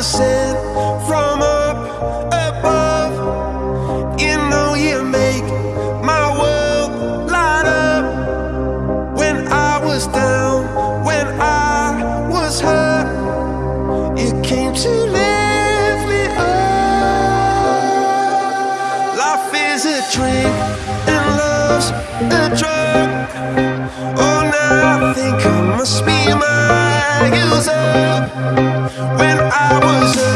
listen from up above. You know you make my world light up. When I was down, when I was hurt, you came to lift me up. Life is a dream and love's a drug. Oh, now I think I must be my user. When I was